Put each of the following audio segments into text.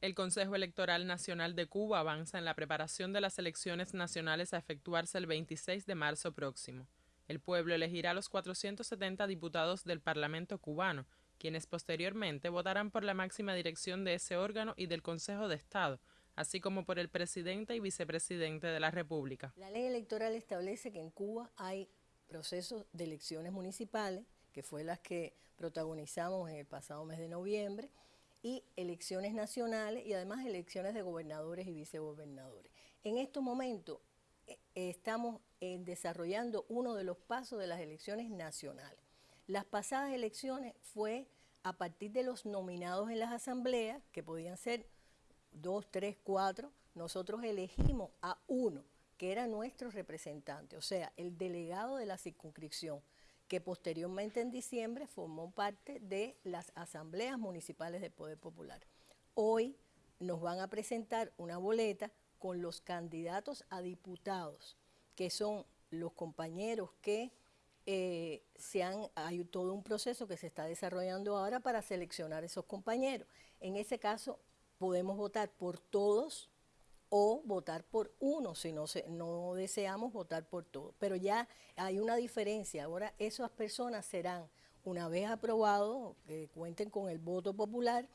El Consejo Electoral Nacional de Cuba avanza en la preparación de las elecciones nacionales a efectuarse el 26 de marzo próximo. El pueblo elegirá a los 470 diputados del Parlamento cubano, quienes posteriormente votarán por la máxima dirección de ese órgano y del Consejo de Estado, así como por el presidente y vicepresidente de la República. La ley electoral establece que en Cuba hay procesos de elecciones municipales, que fue las que protagonizamos en el pasado mes de noviembre, y elecciones nacionales y además elecciones de gobernadores y vicegobernadores. En estos momentos eh, estamos eh, desarrollando uno de los pasos de las elecciones nacionales. Las pasadas elecciones fue a partir de los nominados en las asambleas, que podían ser dos, tres, cuatro, nosotros elegimos a uno, que era nuestro representante, o sea, el delegado de la circunscripción que posteriormente en diciembre formó parte de las asambleas municipales de Poder Popular. Hoy nos van a presentar una boleta con los candidatos a diputados, que son los compañeros que eh, se han, hay todo un proceso que se está desarrollando ahora para seleccionar esos compañeros. En ese caso podemos votar por todos o votar por uno si no, se, no deseamos votar por todo. Pero ya hay una diferencia. Ahora esas personas serán, una vez aprobados, que cuenten con el voto popular,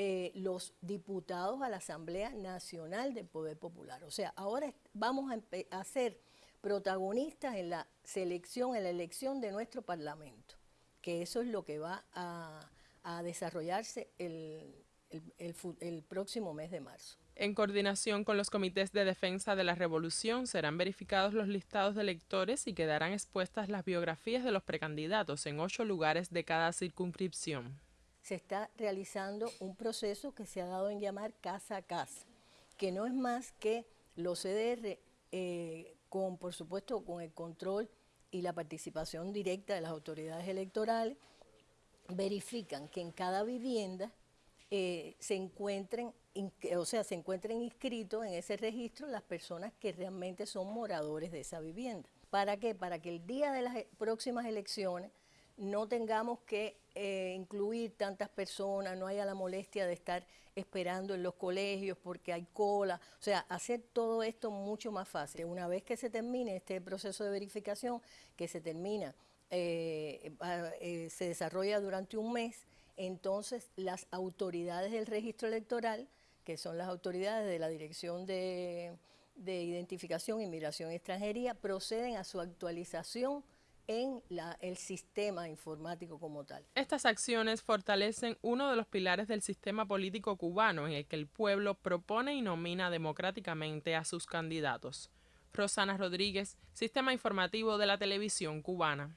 eh, los diputados a la Asamblea Nacional del Poder Popular. O sea, ahora vamos a, ser protagonistas en la selección, en la elección de nuestro Parlamento, que eso es lo que va a, desarrollarse el próximo mes de marzo. En coordinación con los comités de defensa de la revolución serán verificados los listados de electores y quedarán expuestas las biografías de los precandidatos en ocho lugares de cada circunscripción. Se está realizando un proceso que se ha dado en llamar casa a casa, que no es más que los CDR, eh, con por supuesto con el control y la participación directa de las autoridades electorales, verifican que en cada vivienda eh, se encuentren, o sea, se encuentren inscritos en ese registro las personas que realmente son moradores de esa vivienda. ¿Para qué? Para que el día de las e, próximas elecciones no tengamos que eh, incluir tantas personas, no haya la molestia de estar esperando en los colegios porque hay cola, o sea, hacer todo esto mucho más fácil. Una vez que se termine este proceso de verificación, que se termina, eh, se desarrolla durante un mes, entonces las autoridades del registro electoral, que son las autoridades de la Dirección de, Identificación, Inmigración y Extranjería, proceden a su actualización en el sistema informático como tal. Estas acciones fortalecen uno de los pilares del sistema político cubano en el que el pueblo propone y nomina democráticamente a sus candidatos. Rosana Rodríguez, Sistema Informativo de la Televisión Cubana.